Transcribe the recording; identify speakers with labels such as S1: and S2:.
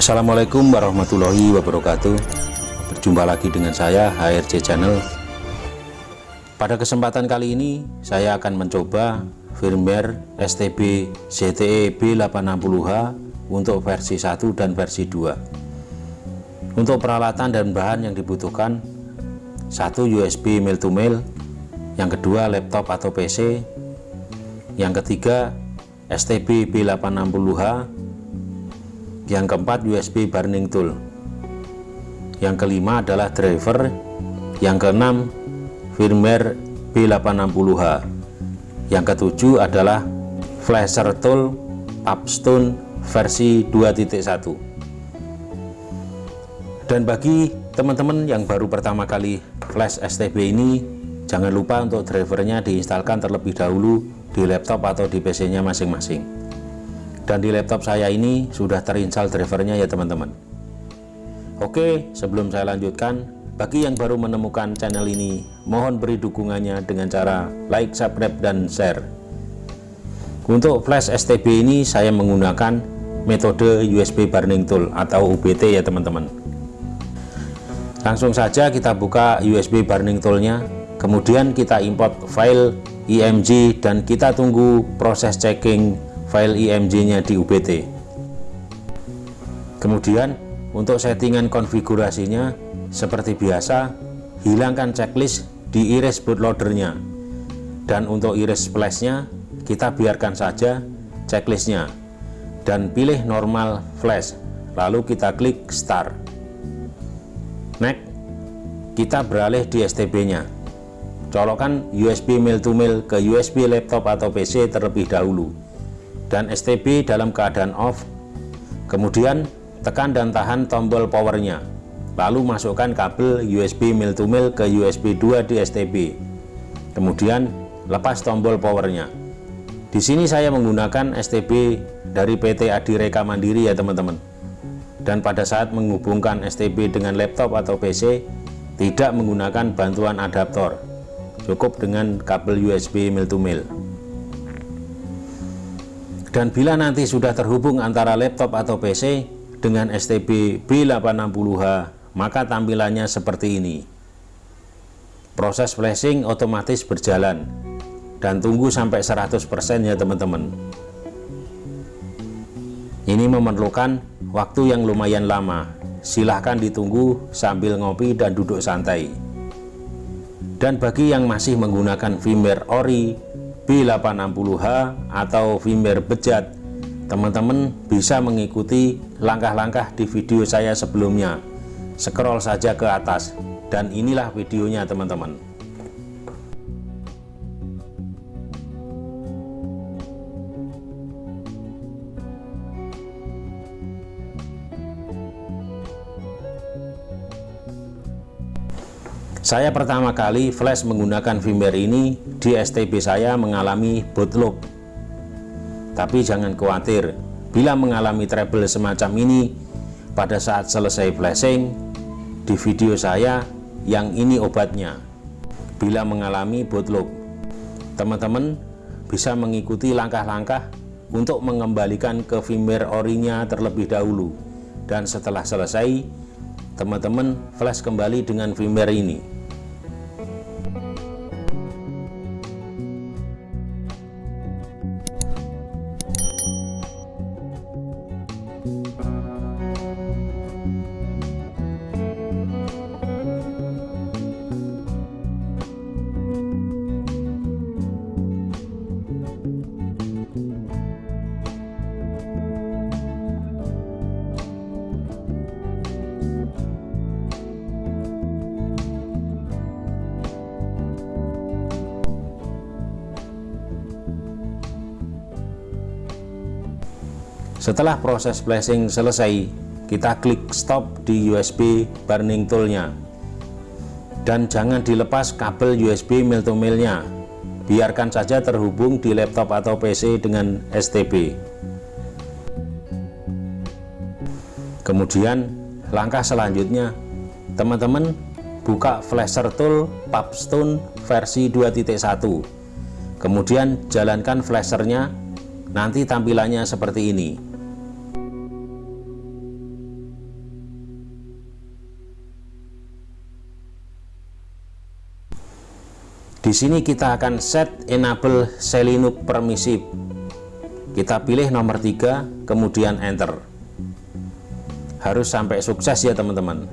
S1: Assalamualaikum warahmatullahi wabarakatuh. Berjumpa lagi dengan saya HRC Channel. Pada kesempatan kali ini saya akan mencoba firmware STB ZTE B860H untuk versi 1 dan versi 2 Untuk peralatan dan bahan yang dibutuhkan satu USB mail to mail yang kedua laptop atau PC yang ketiga STB B860H yang keempat USB burning tool. Yang kelima adalah driver. Yang keenam firmware B860H yang ketujuh adalah flasher tool Papstone versi 2.1 dan bagi teman-teman yang baru pertama kali flash STB ini jangan lupa untuk drivernya diinstalkan terlebih dahulu di laptop atau di PC nya masing-masing dan di laptop saya ini sudah terinstall drivernya ya teman-teman. Oke sebelum saya lanjutkan bagi yang baru menemukan channel ini mohon beri dukungannya dengan cara like subscribe dan share. Untuk flash STB ini saya menggunakan metode USB burning tool atau UBT ya teman-teman. Langsung saja kita buka USB burning toolnya. Kemudian kita import file IMG dan kita tunggu proses checking file IMG-nya di UBT. Kemudian untuk settingan konfigurasinya seperti biasa hilangkan checklist di iris bootloadernya dan untuk iris flashnya kita biarkan saja checklistnya. Dan pilih normal flash lalu kita klik start. Next kita beralih di STB nya colokkan USB mail to mail ke USB laptop atau PC terlebih dahulu dan STB dalam keadaan off. Kemudian tekan dan tahan tombol powernya lalu masukkan kabel USB mil to mil ke USB 2 di STB kemudian lepas tombol powernya. Di sini saya menggunakan STB dari PT Adireka Mandiri ya teman-teman. Dan pada saat menghubungkan STB dengan laptop atau PC tidak menggunakan bantuan adaptor. Cukup dengan kabel USB mil to mil dan bila nanti sudah terhubung antara laptop atau PC dengan STB B860H maka tampilannya seperti ini. Proses flashing otomatis berjalan. Dan tunggu sampai 100% ya teman-teman. Ini memerlukan waktu yang lumayan lama. Silahkan ditunggu sambil ngopi dan duduk santai. Dan bagi yang masih menggunakan firmware ori B860H atau firmware bejat. Teman-teman bisa mengikuti langkah-langkah di video saya sebelumnya. Scroll saja ke atas. Dan inilah videonya teman-teman Saya pertama kali flash menggunakan firmware ini di STB saya mengalami bootloop. Tapi jangan khawatir, bila mengalami trouble semacam ini pada saat selesai flashing di video saya yang ini obatnya. Bila mengalami bootloop, teman-teman bisa mengikuti langkah-langkah untuk mengembalikan ke firmware orinya terlebih dahulu dan setelah selesai teman-teman flash kembali dengan firmware ini Setelah proses flashing selesai, kita klik stop di USB burning toolnya. Dan jangan dilepas kabel USB mil to milnya. Biarkan saja terhubung di laptop atau PC dengan STB. Kemudian langkah selanjutnya, teman-teman buka flasher tool Papstone versi 2.1. Kemudian jalankan flashernya, nanti tampilannya seperti ini. Di sini kita akan set enable Selinux permissive kita pilih nomor 3 kemudian enter. Harus sampai sukses ya teman-teman